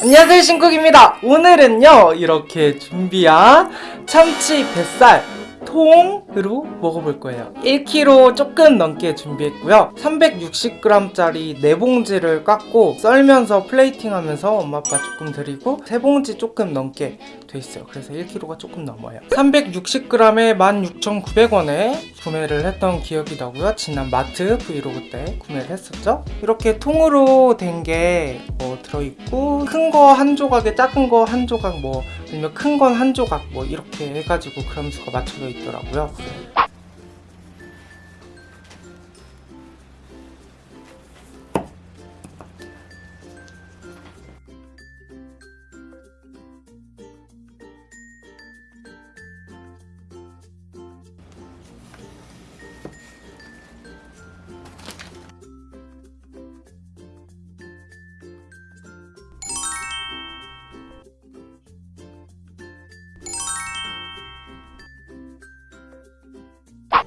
안녕하세요 신쿡입니다. 오늘은요 이렇게 준비한 참치 뱃살 통으로 먹어볼 거예요. 1kg 조금 넘게 준비했고요. 360g짜리 4봉지를 까고 썰면서 플레이팅 하면서 엄마 아빠 조금 드리고 3봉지 조금 넘게 돼 있어요. 그래서 1kg가 조금 넘어요. 360g에 16,900원에 구매를 했던 기억이 나고요. 지난 마트 브이로그 때 구매를 했었죠. 이렇게 통으로 된 게 뭐 들어있고 큰 거 한 조각에 작은 거 한 조각 뭐 아니면 큰 건 한 조각 뭐 이렇게 해가지고 그램수가 맞춰져 있더라고요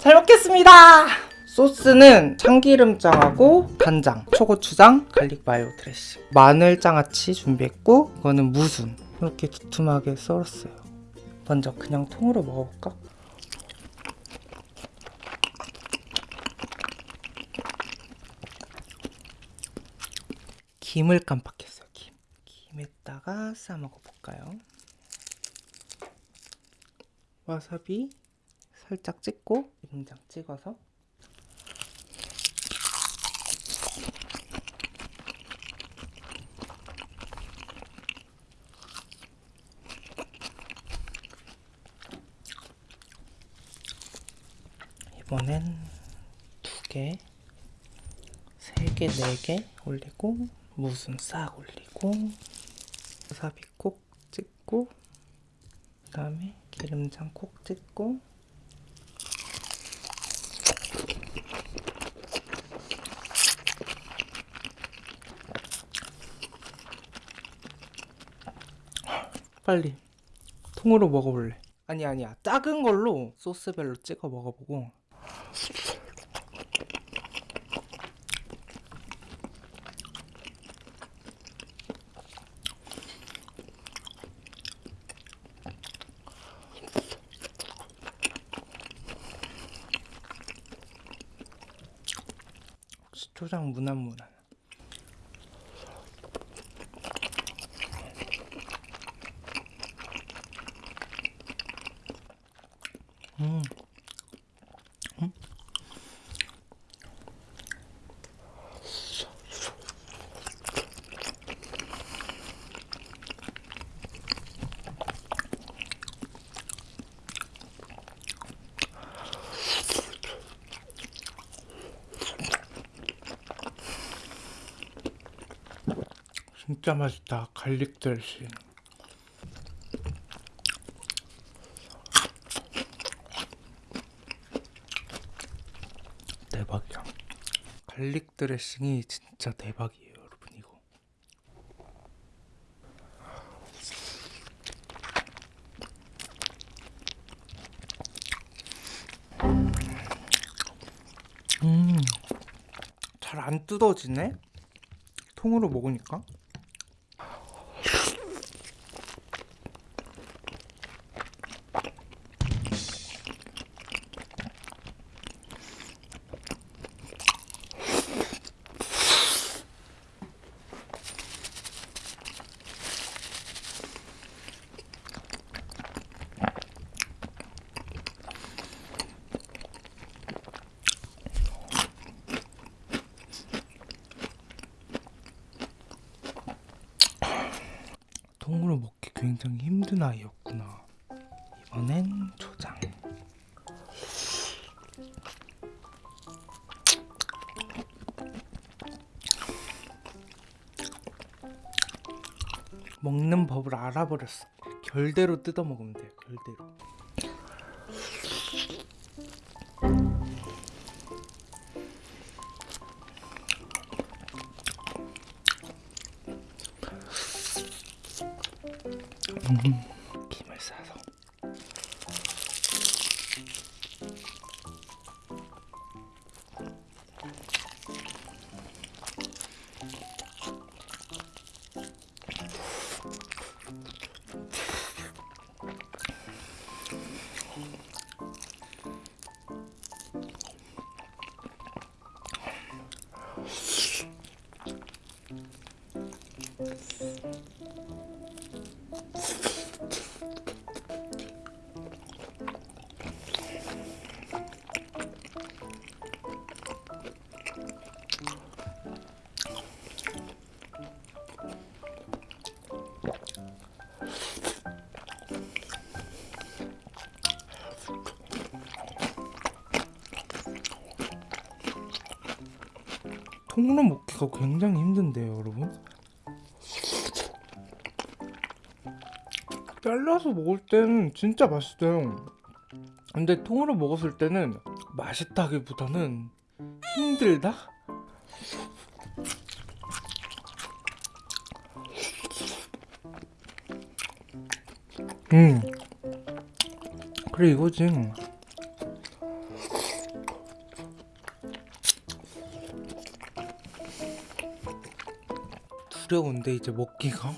잘 먹겠습니다. 소스는 참기름장하고 간장, 초고추장, garlic mayo 드레싱. 마늘 장아찌 준비했고 이거는 무순 이렇게 두툼하게 썰었어요. 먼저 그냥 통으로 먹어볼까? 김을 깜빡했어요 김. 김에다가 싸 먹어볼까요? 와사비 살짝 찍고 김장 찍어서. 이번엔 두 개, 세 개, 네 개 올리고 무순 싹 올리고 와사비 콕 찍고 그 다음에 기름장 콕 찍고 빨리 통으로 먹어볼래. 아니 아니야. 작은 걸로 소스별로 찍어 먹어보고. 초장 무난무난 진짜 맛있다 갈릭 드레싱 대박이야. 갈릭 드레싱이 진짜 대박이에요, 여러분 이거. 음, 잘 안 뜯어지네. 통으로 먹으니까. 통으로 먹기 굉장히 힘든 아이였구나. 이번엔 초장. 먹는 법을 알아버렸어. 결대로 뜯어 먹으면 돼. 결대로. 통으로 먹기가 굉장히 힘든데요, 여러분. 잘라서 먹을 때는 진짜 맛있어요. 근데 통으로 먹었을 때는 맛있다기보다는 힘들다? 음. 그래 이거지. 두려운데 이제 먹기가.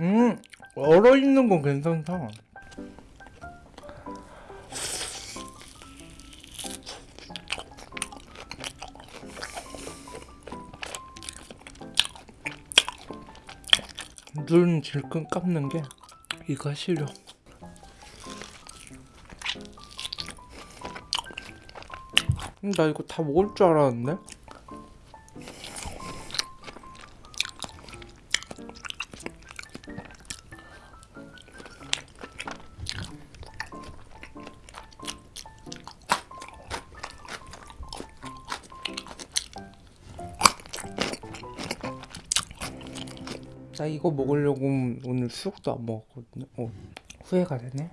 음, 얼어 있는 건 괜찮다. 눈 질끈 감는 게 이가 싫어. 나 이거 다 먹을 줄 알았는데? 나 이거 먹으려고 오늘 수육도 안 먹었거든요. 어, 후회가 되네.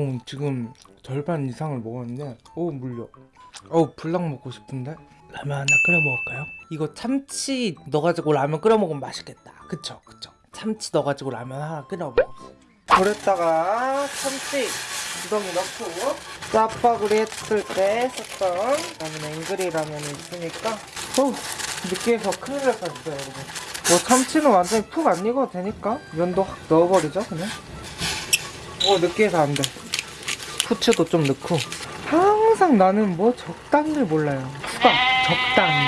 어, 지금 절반 이상을 먹었는데, 오, 물려. 어, 불닭 먹고 싶은데? 라면 하나 끓여 먹을까요? 이거 참치 넣어가지고 라면 끓여 먹으면 맛있겠다. 그쵸, 그쵸. 참치 넣어가지고 라면 하나 끓여 먹어. 그랬다가 참치 구덩이 넣고 짜파구리 했을 때 썼던 라면 앵그리 라면이 있으니까 어 느끼해서 큰일 날 뻔했어요 여러분 뭐 참치는 완전히 푹 안 익어도 되니까 면도 확 넣어버리죠 그냥 어 느끼해서 안돼 후추도 좀 넣고. 항상 나는 뭐 적당히를 몰라요. 후가 적당히.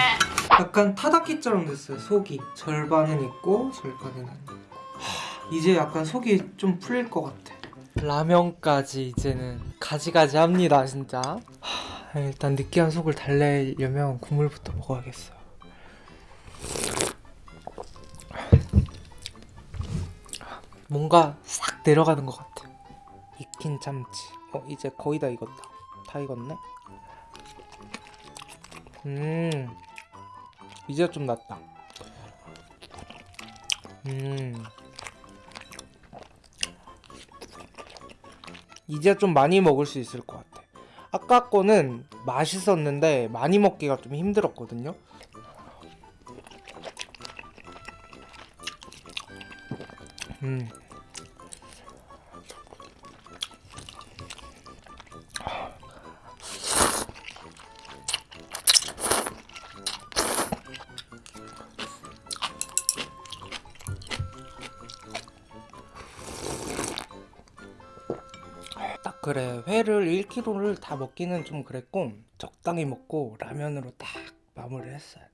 약간 타다키처럼 됐어요 속이. 절반은 있고 절반은 안 있고. 하, 이제 약간 속이 좀 풀릴 것 같아. 라면까지 이제는 가지가지 합니다 진짜. 하, 일단 느끼한 속을 달래려면 국물부터 먹어야겠어요. 뭔가 싹 내려가는 것 같아. 익힌 참치 어 이제 거의 다 익었다. 다 익었네? 음. 이제 좀 낫다. 음. 이제 좀 많이 먹을 수 있을 것 같아. 아까 거는 맛있었는데 많이 먹기가 좀 힘들었거든요? 음 그래 회를 1kg를 다 먹기는 좀 그랬고 적당히 먹고 라면으로 딱 마무리를 했어야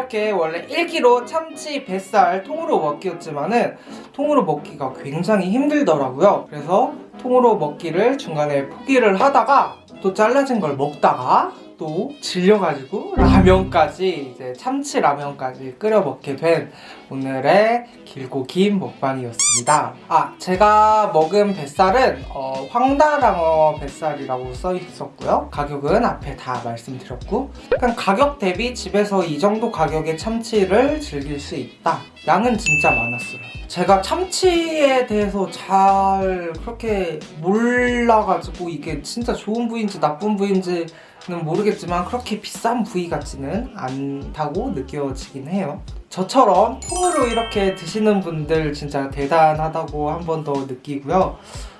이렇게 원래 1kg 참치 뱃살 통으로 먹기였지만은 통으로 먹기가 굉장히 힘들더라고요. 그래서 통으로 먹기를 중간에 포기를 하다가 또 잘라진 걸 먹다가 또 질려가지고 라면까지 이제 참치 라면까지 끓여 먹게 된 오늘의 길고 긴 먹방이었습니다. 아 제가 먹은 뱃살은 어, 황다랑어 뱃살이라고 써 있었고요. 가격은 앞에 다 말씀드렸고 약간 가격 대비 집에서 이 정도 가격의 참치를 즐길 수 있다. 양은 진짜 많았어요. 제가 참치에 대해서 잘 그렇게 몰라가지고 이게 진짜 좋은 부위인지 나쁜 부위인지 는 모르겠지만 그렇게 비싼 부위 같지는 않다고 느껴지긴 해요. 저처럼 통으로 이렇게 드시는 분들 진짜 대단하다고 한 번 더 느끼고요.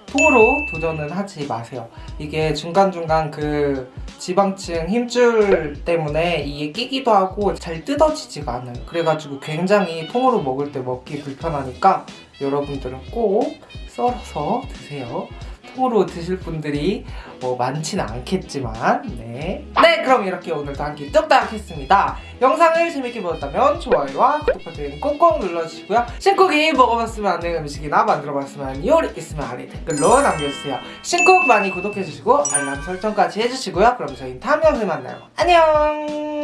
통으로 도전은 하지 마세요. 이게 중간중간 그 지방층 힘줄 때문에 이게 끼기도 하고 잘 뜯어지지가 않아요. 그래가지고 굉장히 통으로 먹을 때 먹기 불편하니까 여러분들은 꼭 썰어서 드세요. 통으로 드실 분들이 뭐 많지는 않겠지만 네. 네 그럼 이렇게 오늘도 한 끼 뚝딱 했습니다. 영상을 재밌게 보셨다면 좋아요와 구독 버튼 꼭꼭 눌러주시고요. 신쿡이 먹어봤으면 안 되는 음식이나 만들어봤으면 하는 요리 있으면 아래 댓글로 남겨주세요. 신쿡 많이 구독해주시고 알람 설정까지 해주시고요. 그럼 저희 다음 영상에 만나요. 안녕